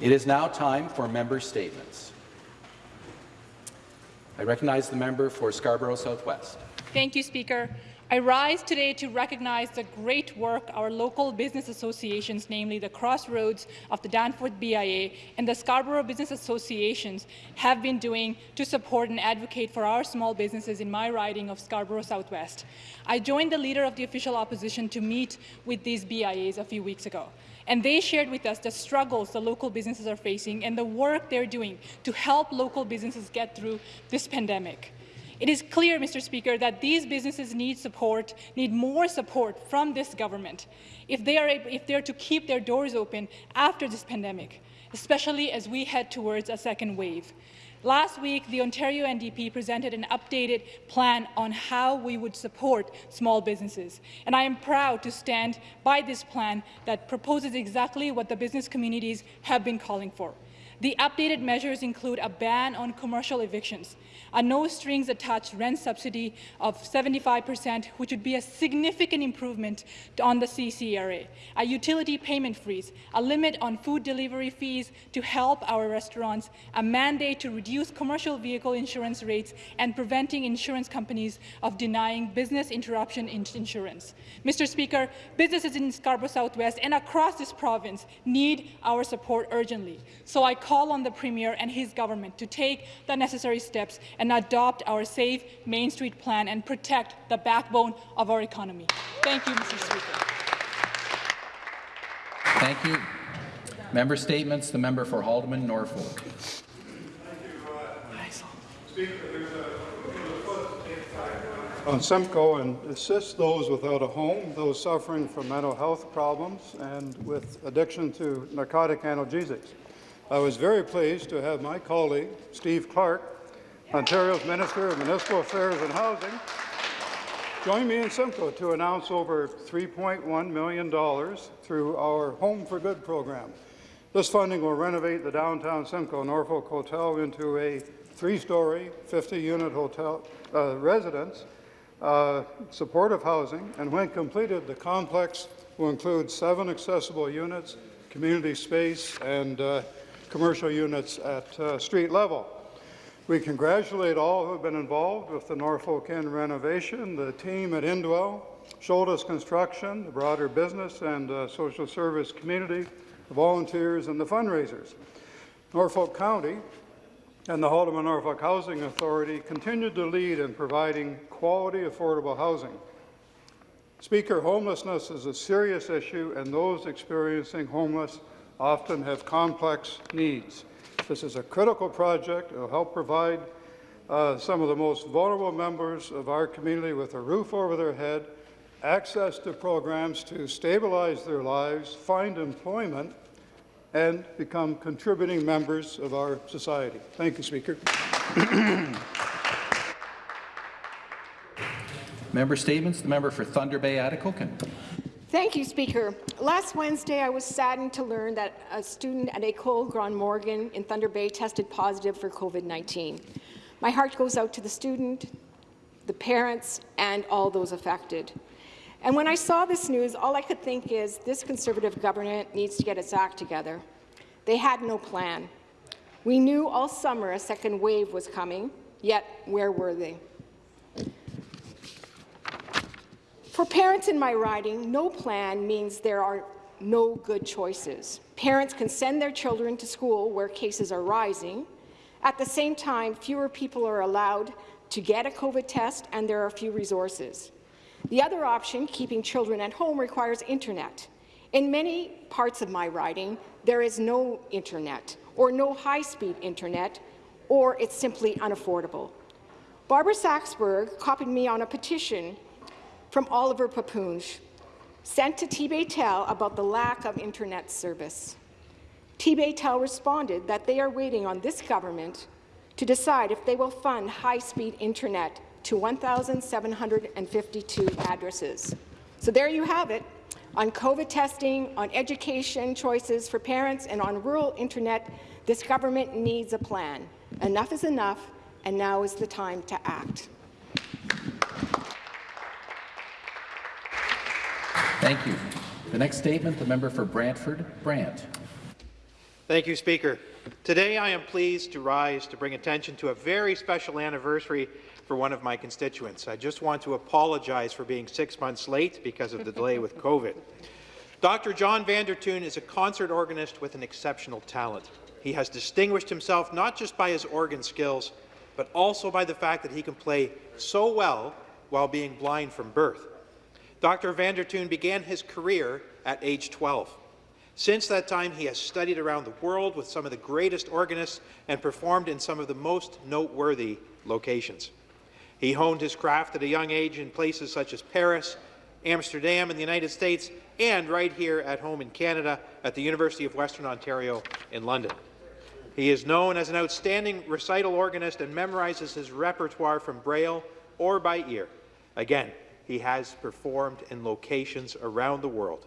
It is now time for member statements. I recognize the member for Scarborough Southwest. Thank you, Speaker. I rise today to recognize the great work our local business associations, namely the Crossroads of the Danforth BIA and the Scarborough Business Associations, have been doing to support and advocate for our small businesses in my riding of Scarborough Southwest. I joined the leader of the official opposition to meet with these BIAs a few weeks ago, and they shared with us the struggles the local businesses are facing and the work they're doing to help local businesses get through this pandemic. It is clear, Mr. Speaker, that these businesses need support, need more support from this government if they are, if they are to keep their doors open after this pandemic, especially as we head towards a second wave. Last week, the Ontario NDP presented an updated plan on how we would support small businesses, and I am proud to stand by this plan that proposes exactly what the business communities have been calling for. The updated measures include a ban on commercial evictions, a no-strings-attached rent subsidy of 75 percent, which would be a significant improvement on the CCRA, a utility payment freeze, a limit on food delivery fees to help our restaurants, a mandate to reduce commercial vehicle insurance rates, and preventing insurance companies of denying business interruption insurance. Mr. Speaker, businesses in Scarborough Southwest and across this province need our support urgently. So I call on the Premier and his government to take the necessary steps and adopt our Safe Main Street plan and protect the backbone of our economy. Thank you, Mr. Speaker. Thank you. Member statements. The member for Haldimand, Norfolk. on Simcoe and assist those without a home, those suffering from mental health problems, and with addiction to narcotic analgesics. I was very pleased to have my colleague, Steve Clark, Ontario's Minister of Municipal Affairs and Housing, join me in Simcoe to announce over $3.1 million through our Home for Good program. This funding will renovate the downtown Simcoe Norfolk Hotel into a three-story, 50-unit hotel uh, residence, uh, supportive housing, and when completed, the complex will include seven accessible units, community space, and uh, commercial units at uh, street level. We congratulate all who have been involved with the Norfolk Inn renovation, the team at Indwell, Shoulders Construction, the broader business and uh, social service community, the volunteers and the fundraisers. Norfolk County and the Haldimand Norfolk Housing Authority continue to lead in providing quality, affordable housing. Speaker, homelessness is a serious issue, and those experiencing homeless often have complex needs. This is a critical project. It will help provide uh, some of the most vulnerable members of our community with a roof over their head, access to programs to stabilize their lives, find employment, and become contributing members of our society. Thank you, Speaker. member statements. The member for Thunder Bay, Atikokan. Thank you, Speaker. Last Wednesday, I was saddened to learn that a student at École Gron Morgan in Thunder Bay tested positive for COVID-19. My heart goes out to the student, the parents, and all those affected. And when I saw this news, all I could think is this Conservative government needs to get its act together. They had no plan. We knew all summer a second wave was coming, yet where were they? For parents in my riding, no plan means there are no good choices. Parents can send their children to school where cases are rising. At the same time, fewer people are allowed to get a COVID test and there are few resources. The other option, keeping children at home, requires internet. In many parts of my riding, there is no internet or no high-speed internet, or it's simply unaffordable. Barbara Saxberg copied me on a petition from Oliver Papunj, sent to Tbaytel about the lack of internet service. Tbaytel responded that they are waiting on this government to decide if they will fund high-speed internet to 1,752 addresses. So there you have it. On COVID testing, on education choices for parents, and on rural internet, this government needs a plan. Enough is enough, and now is the time to act. Thank you. The next statement, the member for Brantford, Brant. Thank you, Speaker. Today I am pleased to rise to bring attention to a very special anniversary for one of my constituents. I just want to apologize for being six months late because of the delay with COVID. Dr. John Vandertuin is a concert organist with an exceptional talent. He has distinguished himself not just by his organ skills, but also by the fact that he can play so well while being blind from birth. Dr. Vandertuin began his career at age 12. Since that time, he has studied around the world with some of the greatest organists and performed in some of the most noteworthy locations. He honed his craft at a young age in places such as Paris, Amsterdam in the United States, and right here at home in Canada at the University of Western Ontario in London. He is known as an outstanding recital organist and memorizes his repertoire from Braille or by ear. Again, he has performed in locations around the world.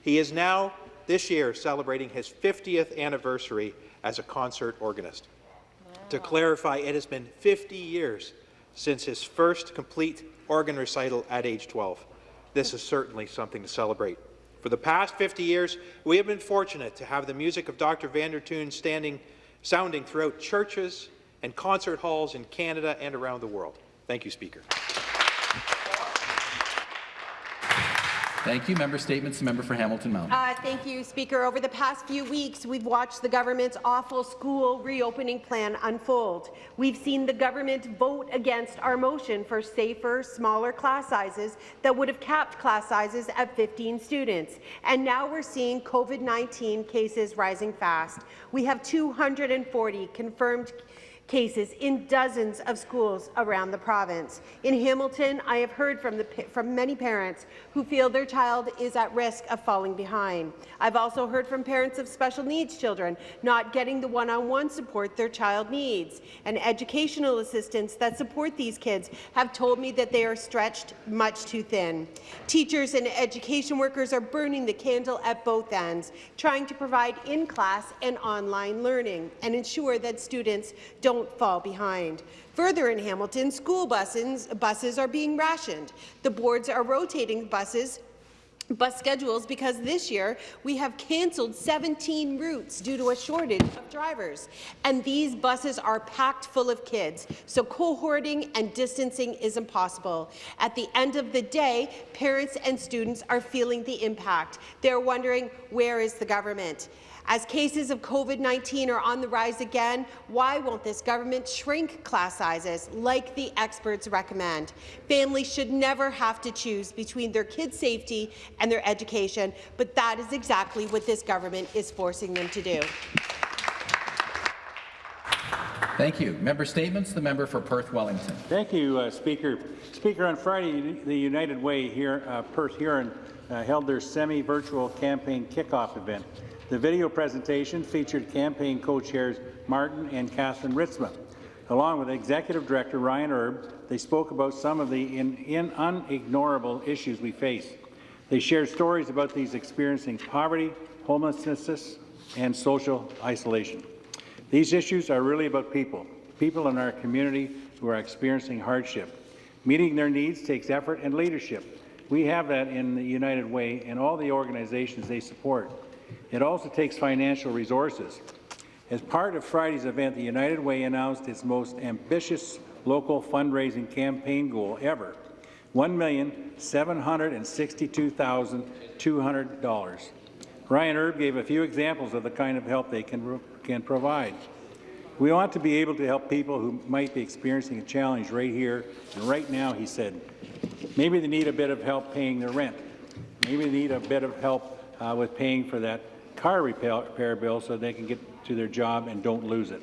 He is now, this year, celebrating his 50th anniversary as a concert organist. To clarify, it has been 50 years since his first complete organ recital at age 12. This is certainly something to celebrate. For the past 50 years, we have been fortunate to have the music of Dr. Vandertuin standing, sounding throughout churches and concert halls in Canada and around the world. Thank you, Speaker. Thank you. Member statements. The member for Hamilton Mountain. Uh, thank you, Speaker. Over the past few weeks, we've watched the government's awful school reopening plan unfold. We've seen the government vote against our motion for safer, smaller class sizes that would have capped class sizes at 15 students. And now we're seeing COVID-19 cases rising fast. We have 240 confirmed cases in dozens of schools around the province. In Hamilton, I have heard from, the, from many parents who feel their child is at risk of falling behind. I've also heard from parents of special needs children not getting the one-on-one -on -one support their child needs. And educational assistants that support these kids have told me that they are stretched much too thin. Teachers and education workers are burning the candle at both ends, trying to provide in-class and online learning and ensure that students don't don't fall behind. Further in Hamilton, school buses, buses are being rationed. The boards are rotating buses bus schedules because this year we have cancelled 17 routes due to a shortage of drivers. And these buses are packed full of kids, so cohorting and distancing is impossible. At the end of the day, parents and students are feeling the impact. They're wondering, where is the government? As cases of COVID-19 are on the rise again, why won't this government shrink class sizes like the experts recommend? Families should never have to choose between their kids' safety and their education, but that is exactly what this government is forcing them to do. Thank you. Member statements. The member for Perth Wellington. Thank you, uh, Speaker. Speaker, on Friday, the United Way here, uh, Perth Huron, uh, held their semi-virtual campaign kickoff event. The video presentation featured campaign co-chairs Martin and Catherine Ritzma. Along with Executive Director Ryan Erb, they spoke about some of the in, in unignorable issues we face. They shared stories about these experiencing poverty, homelessness, and social isolation. These issues are really about people, people in our community who are experiencing hardship. Meeting their needs takes effort and leadership. We have that in the United Way and all the organizations they support. It also takes financial resources. As part of Friday's event, the United Way announced its most ambitious local fundraising campaign goal ever, $1,762,200. Ryan Erb gave a few examples of the kind of help they can, can provide. We want to be able to help people who might be experiencing a challenge right here and right now, he said. Maybe they need a bit of help paying their rent. Maybe they need a bit of help uh, with paying for that car repair, bill so they can get to their job and don't lose it.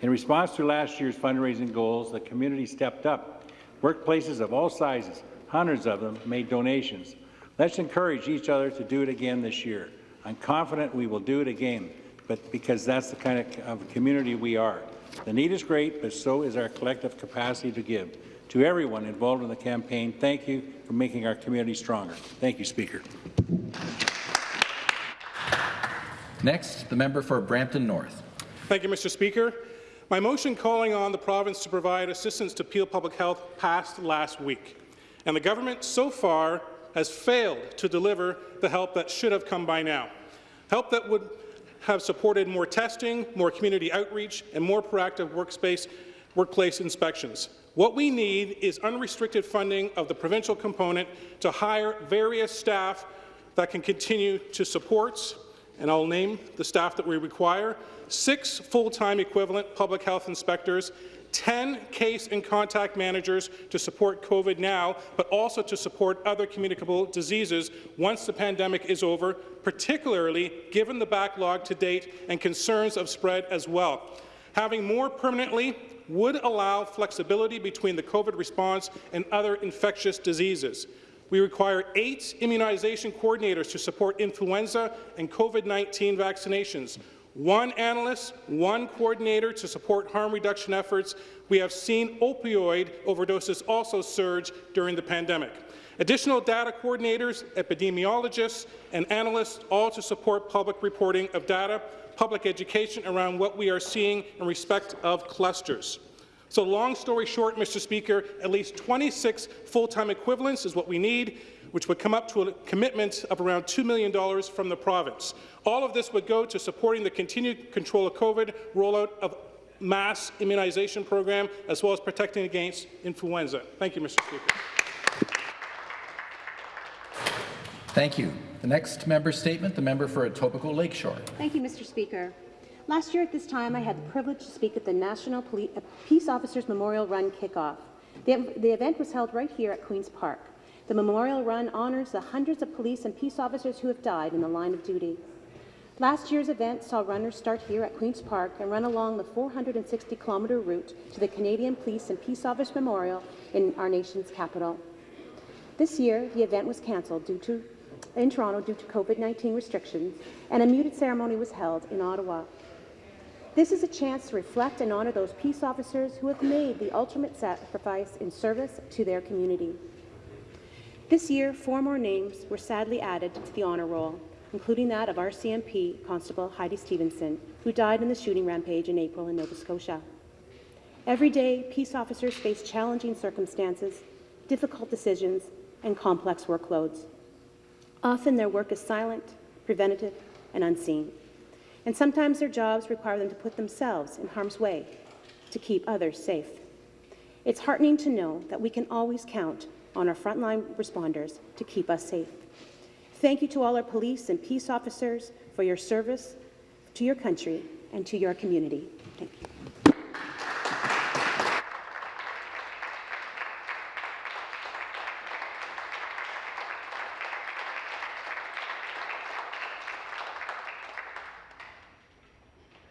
In response to last year's fundraising goals, the community stepped up. Workplaces of all sizes, hundreds of them, made donations. Let's encourage each other to do it again this year. I'm confident we will do it again, but because that's the kind of, of community we are. The need is great, but so is our collective capacity to give. To everyone involved in the campaign, thank you for making our community stronger. Thank you, Speaker. Next, the member for Brampton North. Thank you, Mr. Speaker. My motion calling on the province to provide assistance to Peel Public Health passed last week, and the government so far has failed to deliver the help that should have come by now. Help that would have supported more testing, more community outreach, and more proactive workspace, workplace inspections. What we need is unrestricted funding of the provincial component to hire various staff that can continue to support, and I'll name the staff that we require, six full-time equivalent public health inspectors, 10 case and contact managers to support COVID now, but also to support other communicable diseases once the pandemic is over, particularly given the backlog to date and concerns of spread as well. Having more permanently would allow flexibility between the COVID response and other infectious diseases. We require eight immunization coordinators to support influenza and COVID-19 vaccinations, one analyst, one coordinator to support harm reduction efforts. We have seen opioid overdoses also surge during the pandemic. Additional data coordinators, epidemiologists, and analysts, all to support public reporting of data, public education around what we are seeing in respect of clusters. So long story short, Mr. Speaker, at least 26 full-time equivalents is what we need, which would come up to a commitment of around $2 million from the province. All of this would go to supporting the continued control of COVID, rollout of mass immunization program, as well as protecting against influenza. Thank you, Mr. Speaker. Thank you. The next member statement, the member for Etobicoke Lakeshore. Thank you, Mr. Speaker. Last year at this time, I had the privilege to speak at the National Poli uh, Peace Officers Memorial Run kickoff. The, the event was held right here at Queen's Park. The Memorial Run honours the hundreds of police and peace officers who have died in the line of duty. Last year's event saw runners start here at Queen's Park and run along the 460-kilometre route to the Canadian Police and Peace Officers Memorial in our nation's capital. This year, the event was cancelled due to in Toronto due to COVID-19 restrictions, and a muted ceremony was held in Ottawa. This is a chance to reflect and honour those peace officers who have made the ultimate sacrifice in service to their community. This year, four more names were sadly added to the honour roll, including that of RCMP Constable Heidi Stevenson, who died in the shooting rampage in April in Nova Scotia. Every day, peace officers face challenging circumstances, difficult decisions, and complex workloads. Often their work is silent, preventative, and unseen. And sometimes their jobs require them to put themselves in harm's way to keep others safe. It's heartening to know that we can always count on our frontline responders to keep us safe. Thank you to all our police and peace officers for your service to your country and to your community. Thank you.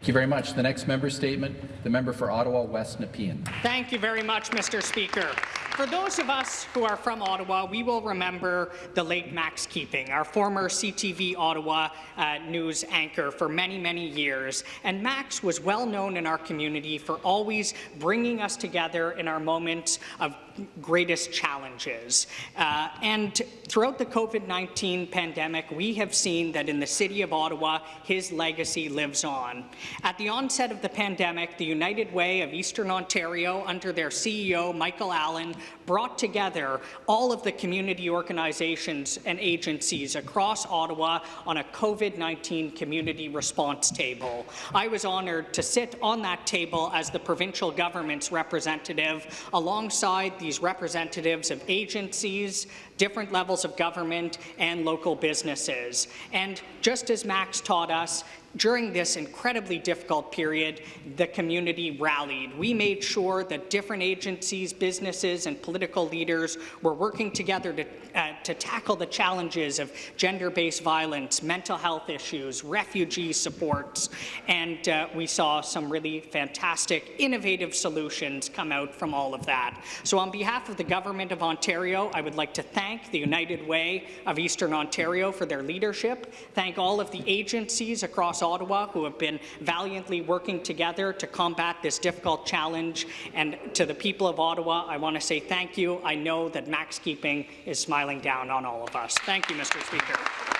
Thank you very much. The next member statement, the member for Ottawa West Nepean. Thank you very much, Mr. Speaker. For those of us who are from Ottawa, we will remember the late Max Keeping, our former CTV Ottawa uh, news anchor for many, many years. And Max was well known in our community for always bringing us together in our moments of greatest challenges. Uh, and throughout the COVID-19 pandemic, we have seen that in the City of Ottawa, his legacy lives on. At the onset of the pandemic, the United Way of Eastern Ontario, under their CEO, Michael Allen, brought together all of the community organizations and agencies across Ottawa on a COVID-19 community response table. I was honoured to sit on that table as the provincial government's representative alongside these representatives of agencies, different levels of government, and local businesses. And just as Max taught us, during this incredibly difficult period, the community rallied. We made sure that different agencies, businesses, and political leaders were working together to, uh, to tackle the challenges of gender-based violence, mental health issues, refugee supports, and uh, we saw some really fantastic, innovative solutions come out from all of that. So on behalf of the Government of Ontario, I would like to thank the United Way of Eastern Ontario for their leadership, thank all of the agencies across Ottawa who have been valiantly working together to combat this difficult challenge. And to the people of Ottawa, I want to say thank you. I know that Max Keeping is smiling down on all of us. Thank you, Mr. Speaker.